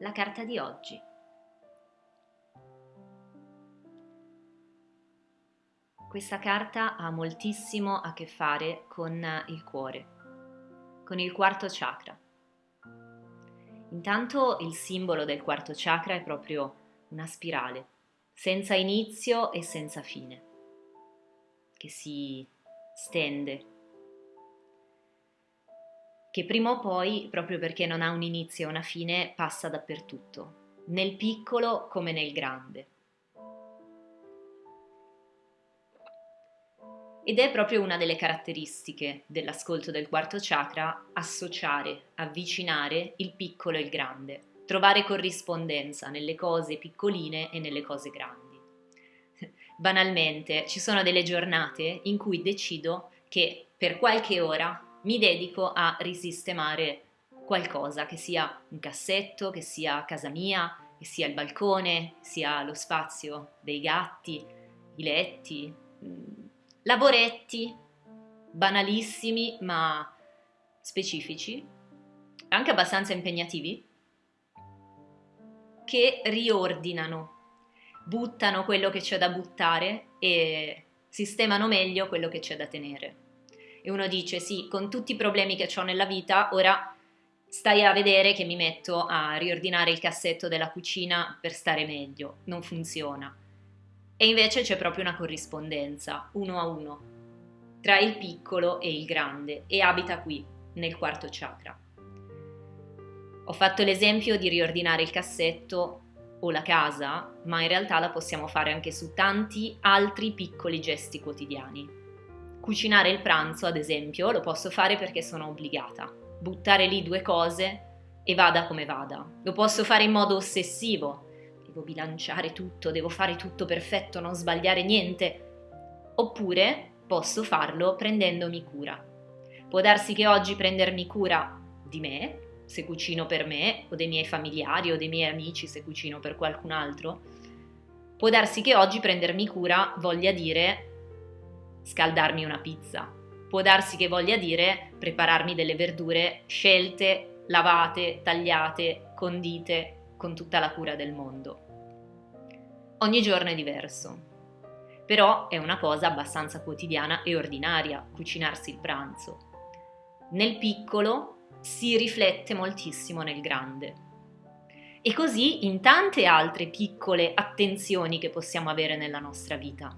la carta di oggi. Questa carta ha moltissimo a che fare con il cuore, con il quarto chakra. Intanto il simbolo del quarto chakra è proprio una spirale, senza inizio e senza fine, che si stende che prima o poi, proprio perché non ha un inizio e una fine, passa dappertutto, nel piccolo come nel grande. Ed è proprio una delle caratteristiche dell'ascolto del quarto chakra associare, avvicinare il piccolo e il grande, trovare corrispondenza nelle cose piccoline e nelle cose grandi. Banalmente, ci sono delle giornate in cui decido che per qualche ora mi dedico a risistemare qualcosa, che sia un cassetto, che sia casa mia, che sia il balcone, sia lo spazio dei gatti, i letti, mm, lavoretti banalissimi ma specifici, anche abbastanza impegnativi, che riordinano, buttano quello che c'è da buttare e sistemano meglio quello che c'è da tenere e uno dice sì, con tutti i problemi che ho nella vita, ora stai a vedere che mi metto a riordinare il cassetto della cucina per stare meglio, non funziona. E invece c'è proprio una corrispondenza, uno a uno, tra il piccolo e il grande e abita qui, nel quarto chakra. Ho fatto l'esempio di riordinare il cassetto o la casa, ma in realtà la possiamo fare anche su tanti altri piccoli gesti quotidiani. Cucinare il pranzo, ad esempio, lo posso fare perché sono obbligata. Buttare lì due cose e vada come vada. Lo posso fare in modo ossessivo. Devo bilanciare tutto, devo fare tutto perfetto, non sbagliare niente. Oppure posso farlo prendendomi cura. Può darsi che oggi prendermi cura di me, se cucino per me, o dei miei familiari o dei miei amici se cucino per qualcun altro. Può darsi che oggi prendermi cura voglia dire scaldarmi una pizza. Può darsi che voglia dire prepararmi delle verdure scelte, lavate, tagliate, condite, con tutta la cura del mondo. Ogni giorno è diverso, però è una cosa abbastanza quotidiana e ordinaria cucinarsi il pranzo. Nel piccolo si riflette moltissimo nel grande. E così in tante altre piccole attenzioni che possiamo avere nella nostra vita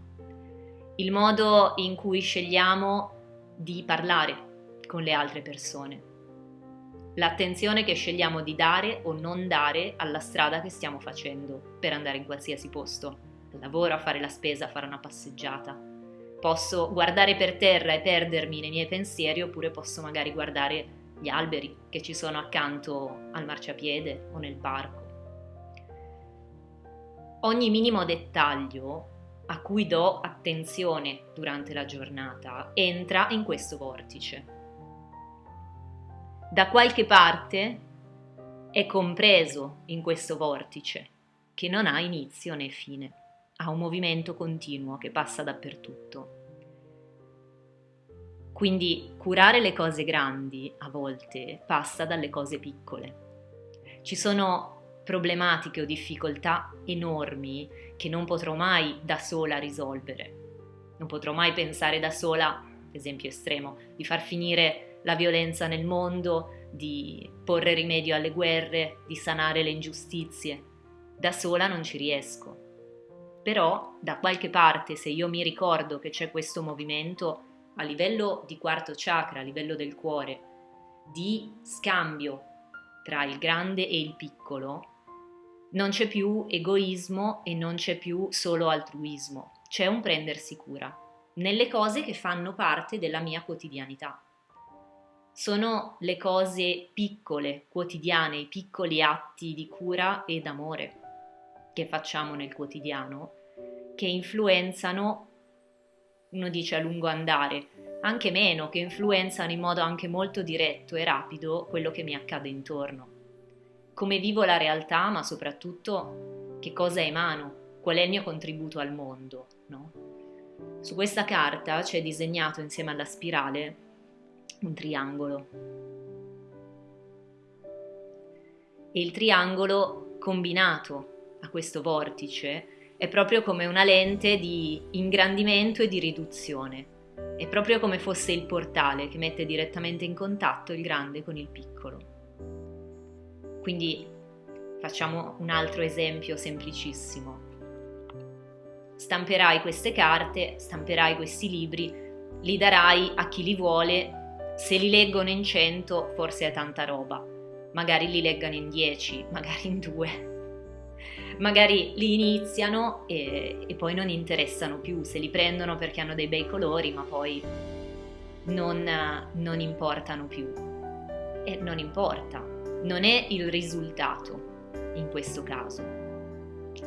il modo in cui scegliamo di parlare con le altre persone, l'attenzione che scegliamo di dare o non dare alla strada che stiamo facendo per andare in qualsiasi posto, al lavoro, a fare la spesa, a fare una passeggiata. Posso guardare per terra e perdermi nei miei pensieri oppure posso magari guardare gli alberi che ci sono accanto al marciapiede o nel parco. Ogni minimo dettaglio a cui do attenzione durante la giornata entra in questo vortice. Da qualche parte è compreso in questo vortice che non ha inizio né fine, ha un movimento continuo che passa dappertutto. Quindi curare le cose grandi a volte passa dalle cose piccole. Ci sono problematiche o difficoltà enormi che non potrò mai da sola risolvere. Non potrò mai pensare da sola, esempio estremo, di far finire la violenza nel mondo, di porre rimedio alle guerre, di sanare le ingiustizie. Da sola non ci riesco. Però da qualche parte, se io mi ricordo che c'è questo movimento a livello di quarto chakra, a livello del cuore, di scambio tra il grande e il piccolo, non c'è più egoismo e non c'è più solo altruismo, c'è un prendersi cura nelle cose che fanno parte della mia quotidianità. Sono le cose piccole, quotidiane, i piccoli atti di cura e d'amore che facciamo nel quotidiano che influenzano, uno dice a lungo andare, anche meno, che influenzano in modo anche molto diretto e rapido quello che mi accade intorno come vivo la realtà, ma soprattutto che cosa emano, qual è il mio contributo al mondo. No? Su questa carta c'è disegnato insieme alla spirale un triangolo. E il triangolo combinato a questo vortice è proprio come una lente di ingrandimento e di riduzione. È proprio come fosse il portale che mette direttamente in contatto il grande con il piccolo. Quindi facciamo un altro esempio semplicissimo. Stamperai queste carte, stamperai questi libri, li darai a chi li vuole, se li leggono in 100 forse è tanta roba, magari li leggano in 10, magari in 2 magari li iniziano e, e, poi non interessano più, se li prendono perché hanno dei bei colori, ma poi non, non importano più. E non importa, non è il risultato in questo caso.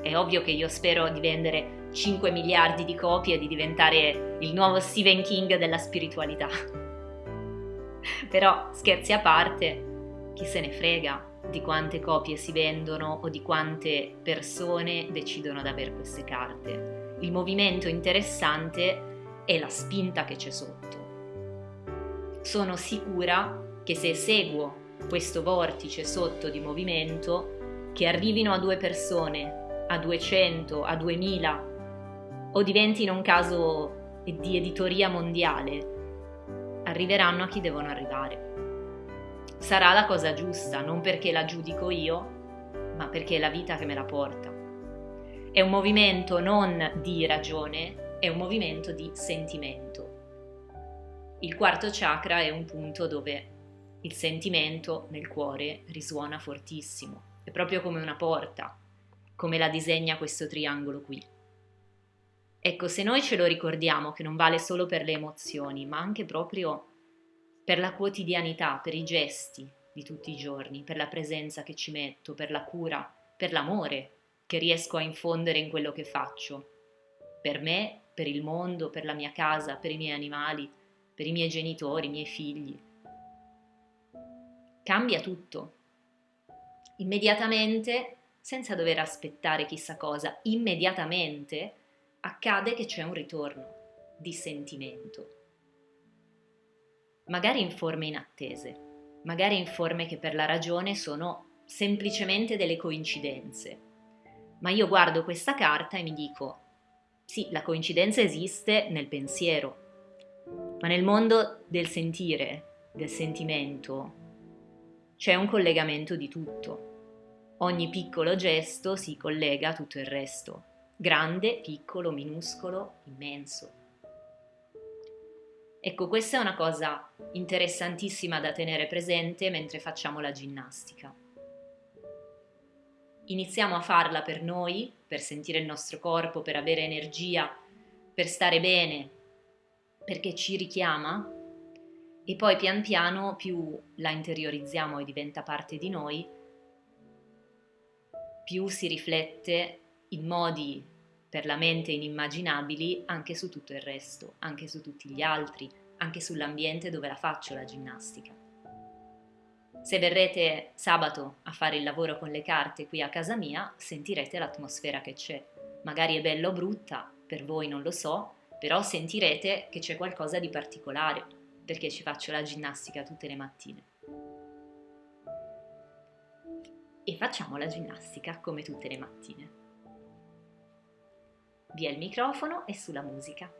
È ovvio che io spero di vendere 5 miliardi di copie e di diventare il nuovo Stephen King della spiritualità. Però scherzi a parte, chi se ne frega di quante copie si vendono o di quante persone decidono di avere queste carte. Il movimento interessante è la spinta che c'è sotto. Sono sicura che se seguo questo vortice sotto di movimento, che arrivino a due persone, a 200, a 2000 o diventino un caso di editoria mondiale, arriveranno a chi devono arrivare sarà la cosa giusta, non perché la giudico io, ma perché è la vita che me la porta. È un movimento non di ragione, è un movimento di sentimento. Il quarto chakra è un punto dove il sentimento nel cuore risuona fortissimo, è proprio come una porta, come la disegna questo triangolo qui. Ecco, se noi ce lo ricordiamo che non vale solo per le emozioni, ma anche proprio per la quotidianità, per i gesti di tutti i giorni, per la presenza che ci metto, per la cura, per l'amore che riesco a infondere in quello che faccio, per me, per il mondo, per la mia casa, per i miei animali, per i miei genitori, i miei figli. Cambia tutto. Immediatamente, senza dover aspettare chissà cosa, immediatamente accade che c'è un ritorno di sentimento magari in forme inattese, magari in forme che per la ragione sono semplicemente delle coincidenze. Ma io guardo questa carta e mi dico, sì, la coincidenza esiste nel pensiero, ma nel mondo del sentire, del sentimento, c'è un collegamento di tutto. Ogni piccolo gesto si collega a tutto il resto, grande, piccolo, minuscolo, immenso. Ecco, questa è una cosa interessantissima da tenere presente mentre facciamo la ginnastica. Iniziamo a farla per noi, per sentire il nostro corpo, per avere energia, per stare bene, perché ci richiama e poi pian piano più la interiorizziamo e diventa parte di noi, più si riflette in modi per la mente inimmaginabili anche su tutto il resto, anche su tutti gli altri, anche sull'ambiente dove la faccio la ginnastica. Se verrete sabato a fare il lavoro con le carte qui a casa mia, sentirete l'atmosfera che c'è. Magari è bella o brutta, per voi non lo so, però sentirete che c'è qualcosa di particolare, perché ci faccio la ginnastica tutte le mattine. E facciamo la ginnastica come tutte le mattine via il microfono e sulla musica.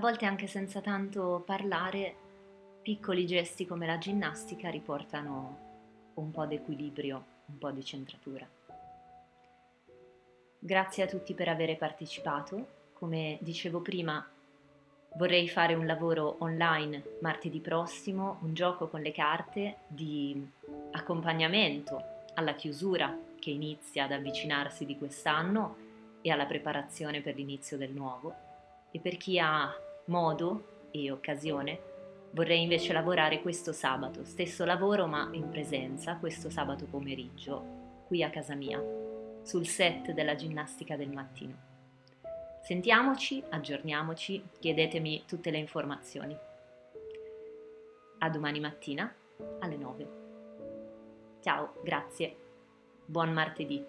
Volte anche senza tanto parlare, piccoli gesti come la ginnastica riportano un po' d'equilibrio, un po' di centratura. Grazie a tutti per aver partecipato. Come dicevo prima, vorrei fare un lavoro online martedì prossimo, un gioco con le carte di accompagnamento alla chiusura che inizia ad avvicinarsi di quest'anno e alla preparazione per l'inizio del nuovo. E per chi ha modo e occasione, vorrei invece lavorare questo sabato, stesso lavoro ma in presenza, questo sabato pomeriggio, qui a casa mia, sul set della ginnastica del mattino. Sentiamoci, aggiorniamoci, chiedetemi tutte le informazioni. A domani mattina alle 9. Ciao, grazie. Buon martedì.